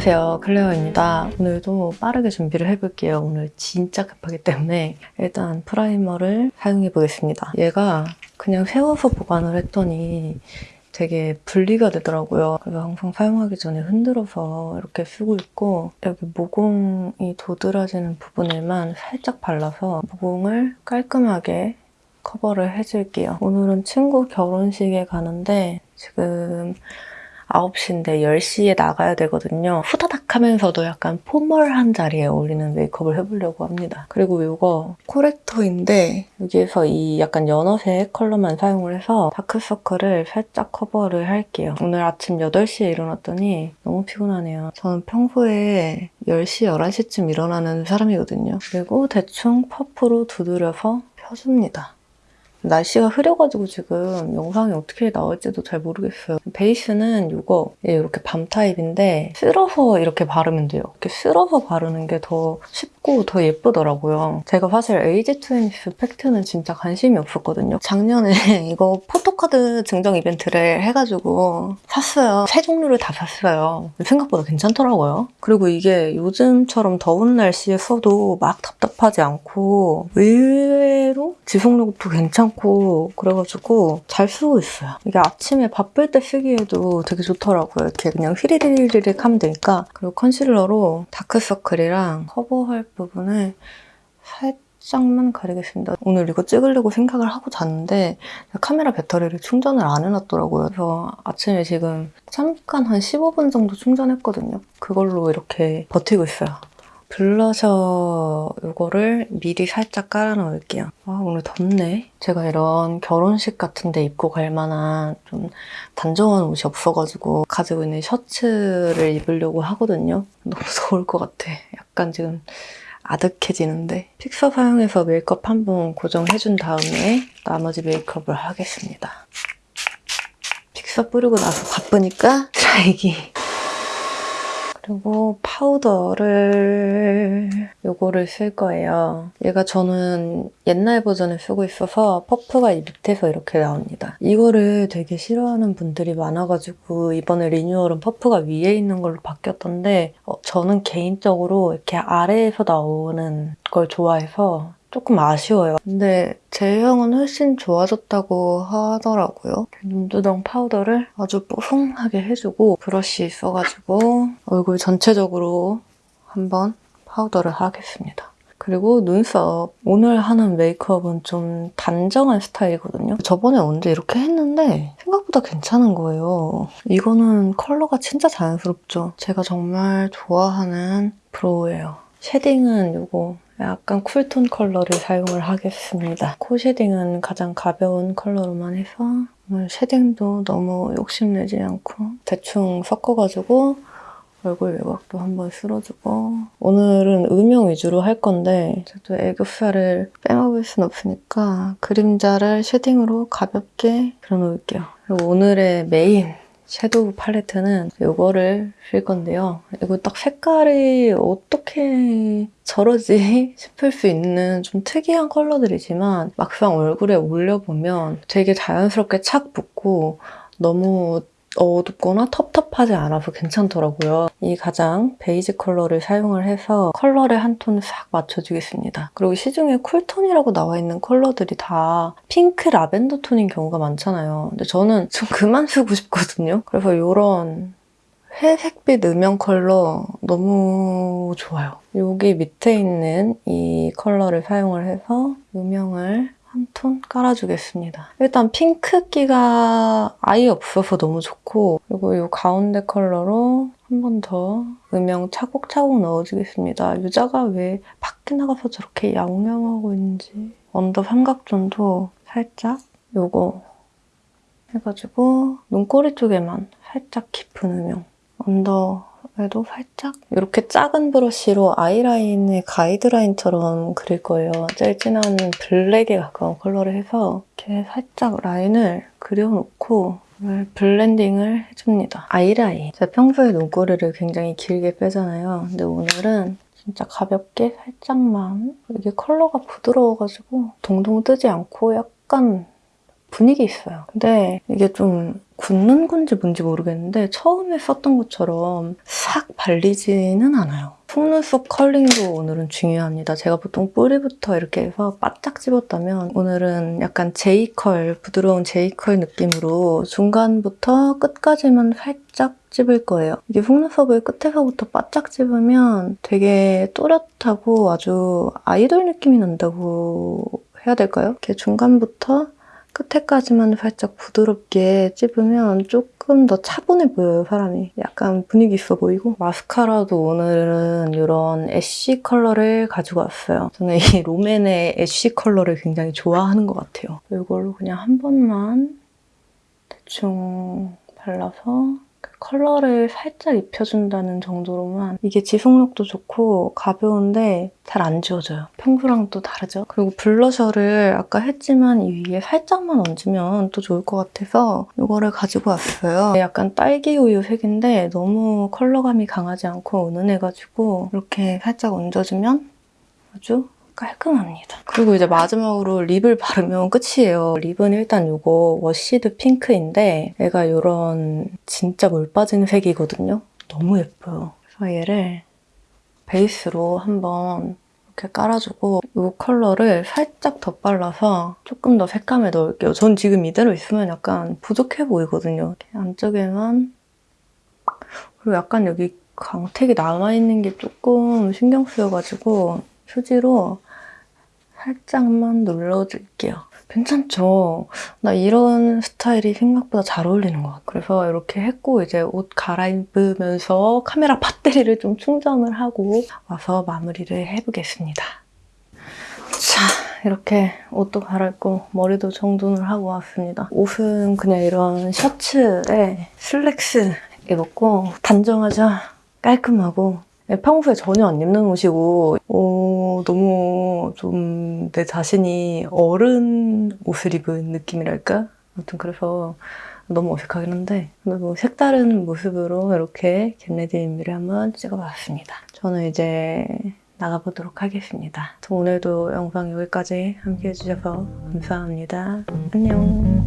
안녕하세요 클레어입니다. 오늘도 빠르게 준비를 해볼게요. 오늘 진짜 급하기 때문에 일단 primer를 사용해 보겠습니다. 얘가 그냥 세워서 보관을 했더니 되게 분리가 되더라고요. 그래서 항상 사용하기 전에 흔들어서 이렇게 쓰고 있고 여기 모공이 도드라지는 부분에만 살짝 발라서 모공을 깔끔하게 커버를 해줄게요. 오늘은 친구 결혼식에 가는데 지금 9시인데 10시에 나가야 되거든요. 후다닥 하면서도 약간 포멀한 자리에 어울리는 메이크업을 해보려고 합니다. 그리고 이거 코렉터인데 여기에서 이 약간 연어색 컬러만 사용을 해서 다크서클을 살짝 커버를 할게요. 오늘 아침 8시에 일어났더니 너무 피곤하네요. 저는 평소에 10시, 11시쯤 일어나는 사람이거든요. 그리고 대충 퍼프로 두드려서 펴줍니다. 날씨가 흐려가지고 지금 영상이 어떻게 나올지도 잘 모르겠어요. 베이스는 이거 예, 이렇게 balm 타입인데 쓸어서 이렇게 바르면 돼요. 이렇게 쓸어서 바르는 게 더 쉽고 더 예쁘더라고요. 제가 사실 AGE 20's pact는 진짜 관심이 없었거든요. 작년에 이거 photo card 증정 이벤트를 해가지고 샀어요. 세 종류를 다 샀어요. 생각보다 괜찮더라고요. 그리고 이게 요즘처럼 더운 날씨에 써도 막 답답하지 않고 의외로 지속력도 괜찮고 그래가지고 잘 쓰고 있어요. 이게 아침에 바쁠 때 쓰기에도 되게 좋더라고요. 이렇게 그냥 휘리리리릭 하면 되니까 그리고 concealer로 dark circle이랑 커버할 부분을 살짝만 가리겠습니다. 오늘 이거 찍으려고 생각을 하고 잤는데 카메라 배터리를 충전을 안 해놨더라고요. 그래서 아침에 지금 잠깐 한 15분 정도 충전했거든요. 그걸로 이렇게 버티고 있어요. 블러셔 이거를 미리 살짝 깔아 놓을게요. 아 오늘 덥네. 제가 이런 결혼식 같은 데 입고 갈 만한 좀 단정한 옷이 없어가지고 가지고 있는 셔츠를 입으려고 하거든요. 너무 더울 것 같아. 약간 지금 아득해지는데 픽서 사용해서 메이크업 한 번 고정해준 다음에 나머지 메이크업을 하겠습니다. 픽서 뿌리고 나서 바쁘니까 드라이기 그리고 파우더를 요거를 쓸 거예요. 얘가 저는 옛날 버전을 쓰고 있어서 퍼프가 이 밑에서 이렇게 나옵니다. 이거를 되게 싫어하는 분들이 많아가지고 이번에 renewal은 퍼프가 위에 있는 걸로 바뀌었던데 어, 저는 개인적으로 이렇게 아래에서 나오는 걸 좋아해서 조금 아쉬워요. 근데 제형은 훨씬 좋아졌다고 하더라고요. 눈두덩 파우더를 아주 뽀송하게 해주고 브러쉬 써가지고 얼굴 전체적으로 한번 파우더를 하겠습니다. 그리고 눈썹. 오늘 하는 메이크업은 좀 단정한 스타일이거든요. 저번에 언제 이렇게 했는데 생각보다 괜찮은 거예요. 이거는 컬러가 진짜 자연스럽죠. 제가 정말 좋아하는 brow예요. shading은 이거 약간 cool tone 컬러를 사용을 하겠습니다. 코 shading은 가장 가벼운 컬러로만 해서 오늘 shading도 너무 욕심내지 않고 대충 섞어가지고 얼굴 외곽도 한번 쓸어주고 오늘은 음영 위주로 할 건데 저도 애교살을 빼먹을 순 없으니까 그림자를 shading으로 가볍게 그려놓을게요. 그리고 오늘의 main shadow 팔레트는 이거를 쓸 건데요. 이거 딱 색깔이 어떻게 저러지 싶을 수 있는 좀 특이한 컬러들이지만 막상 얼굴에 올려보면 되게 자연스럽게 착 붙고 너무 어둡거나 텁텁하지 않아서 괜찮더라고요. 이 가장 베이지 컬러를 사용을 해서 컬러를 한 톤 싹 맞춰주겠습니다. 그리고 시중에 cool tone이라고 나와 있는 컬러들이 다 핑크 라벤더 톤인 경우가 많잖아요. 근데 저는 좀 그만 쓰고 싶거든요. 그래서 이런 회색빛 음영 컬러 너무 좋아요. 여기 밑에 있는 이 컬러를 사용을 해서 음영을 한 톤 깔아주겠습니다. 일단 핑크기가 아예 없어서 너무 좋고 그리고 이 가운데 컬러로 한 번 더 음영 차곡차곡 넣어주겠습니다. 유자가 왜 밖에 나가서 저렇게 양념하고 있는지 under 삼각 zone도 살짝 요거 해가지고 눈꼬리 쪽에만 살짝 깊은 음영 under 그래도 살짝 이렇게 작은 브러쉬로 아이라인의 가이드라인처럼 그릴 거예요. 제일 진한 블랙에 가까운 컬러를 해서 이렇게 살짝 라인을 그려놓고 블렌딩을 해줍니다. 아이라인. 제가 평소에 눈꼬리를 굉장히 길게 빼잖아요. 근데 오늘은 진짜 가볍게 살짝만 이게 컬러가 부드러워가지고 동동 뜨지 않고 약간 분위기 있어요. 근데 이게 좀 굳는 건지 뭔지 모르겠는데 처음에 썼던 것처럼 싹 발리지는 않아요. 속눈썹 curling도 오늘은 중요합니다. 제가 보통 뿌리부터 이렇게 해서 바짝 집었다면 오늘은 약간 J curl, 부드러운 J curl 느낌으로 중간부터 끝까지만 살짝 집을 거예요. 이게 속눈썹을 끝에서부터 바짝 집으면 되게 또렷하고 아주 아이돌 느낌이 난다고 해야 될까요? 이렇게 중간부터 끝에까지만 살짝 부드럽게 찝으면 조금 더 차분해 보여요, 사람이. 약간 분위기 있어 보이고. 마스카라도 오늘은 이런 ash 컬러를 가지고 왔어요. 저는 이 롬앤의 ash 컬러를 굉장히 좋아하는 것 같아요. 이걸로 그냥 한 번만 대충 발라서 그 컬러를 살짝 입혀준다는 정도로만 이게 지속력도 좋고 가벼운데 잘 안 지워져요. 평소랑 또 다르죠? 그리고 블러셔를 아까 했지만 이 위에 살짝만 얹으면 또 좋을 것 같아서 이거를 가지고 왔어요. 약간 딸기 우유 색인데 너무 컬러감이 강하지 않고 은은해가지고 이렇게 살짝 얹어주면 아주 깔끔합니다. 그리고 이제 마지막으로 lip을 바르면 끝이에요. lip은 일단 이거 washed pink인데 얘가 이런 진짜 물 빠진 색이거든요. 너무 예뻐요. 그래서 얘를 베이스로 한번 이렇게 깔아주고 이 컬러를 살짝 더 발라서 조금 더 색감을 넣을게요. 전 지금 이대로 있으면 약간 부족해 보이거든요. 안쪽에만 그리고 약간 여기 광택이 남아있는 게 조금 신경 쓰여가지고 휴지로 살짝만 눌러줄게요. 괜찮죠? 나 이런 스타일이 생각보다 잘 어울리는 것 같아요. 그래서 이렇게 했고 이제 옷 갈아입으면서 카메라 배터리를 좀 충전을 하고 와서 마무리를 해보겠습니다. 자, 이렇게 옷도 갈아입고 머리도 정돈을 하고 왔습니다. 옷은 그냥 이런 셔츠에 슬랙스 입었고 단정하자 깔끔하고 네, 평소에 전혀 안 입는 옷이고 어, 너무 좀 내 자신이 어른 옷을 입은 느낌이랄까? 아무튼 그래서 너무 어색하긴 한데 뭐 색다른 모습으로 이렇게 겟레디미를 한번 찍어봤습니다. 저는 이제 나가보도록 하겠습니다. 오늘도 영상 여기까지 함께 해주셔서 감사합니다. 안녕